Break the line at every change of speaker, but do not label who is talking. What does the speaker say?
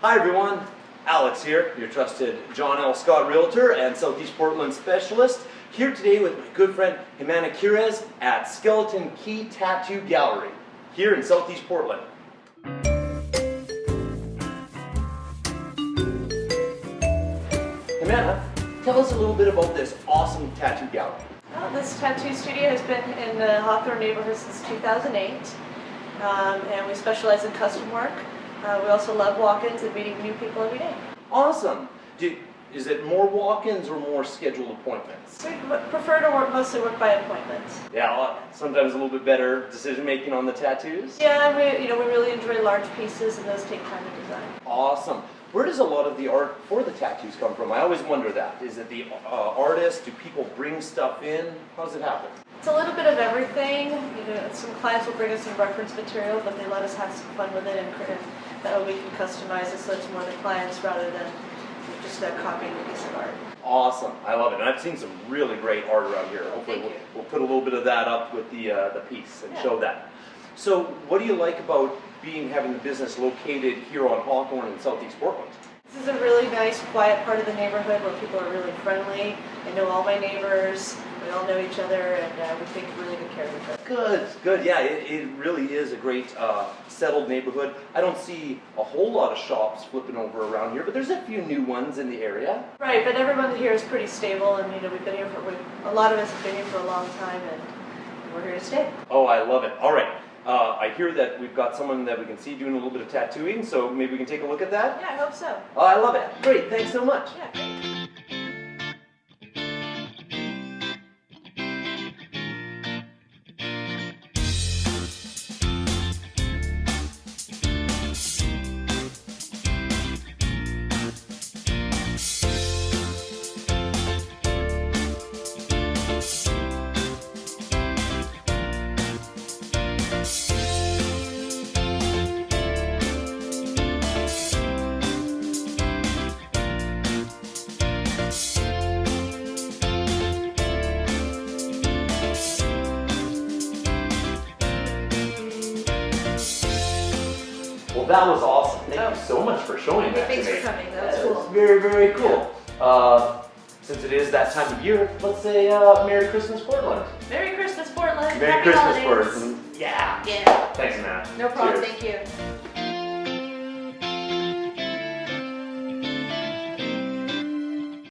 Hi everyone, Alex here, your trusted John L. Scott Realtor and Southeast Portland Specialist. Here today with my good friend Jimena Quirez at Skeleton Key Tattoo Gallery, here in Southeast Portland. Jimena, tell us a little bit about this awesome tattoo gallery.
Well, this tattoo studio has been in the Hawthorne neighborhood since 2008, um, and we specialize in custom work. Uh, we also love walk-ins and meeting new people every day.
Awesome. Do, is it more walk-ins or more scheduled appointments?
We prefer to work mostly work by appointment.
Yeah, sometimes a little bit better decision making on the tattoos.
Yeah, we you know we really enjoy large pieces, and those take time to design.
Awesome. Where does a lot of the art for the tattoos come from? I always wonder that. Is it the uh, artist? Do people bring stuff in? How does it happen?
It's a little bit of everything. You know, some clients will bring us some reference material, but they let us have some fun with it, and cr- that way we can customize it so it's more the clients rather than just uh, copying a piece of art.
Awesome. I love it. And I've seen some really great art around here. Hopefully we'll, we'll put a little bit of that up with the, uh, the piece and
Yeah.
show that. So what do you like about being, having the business located here on Hawthorne in Southeast Portland?
This is a really nice, quiet part of the neighborhood where people are really friendly. I know all my neighbors. We all know each other, and uh, we take really good care of each other.
Good, good. Yeah, it, it really is a great uh, settled neighborhood. I don't see a whole lot of shops flipping over around here, but there's a few new ones in the area.
Right, but everyone here is pretty stable, and you know we've been here for a lot of us have been here for a long time, and we're here to stay.
Oh, I love it. All right. Uh, I hear that we've got someone that we can see doing a little bit of tattooing, so maybe we can take a look at that.
Yeah, I hope so.
Oh, I love it. Great. Thanks so much.
Yeah.
Well, that was awesome. Thank
Oh.
you so much for showing that
Thanks
to me.
for coming. That was
That
cool.
was very, very cool. Uh, since it is that time of year, let's say uh, Merry Christmas, Portland.
Merry Christmas, Portland.
Merry
Happy
Christmas,
holidays.
Portland. Yeah.
Yeah.
Thanks, Matt.
No problem.
Cheers.
Thank you.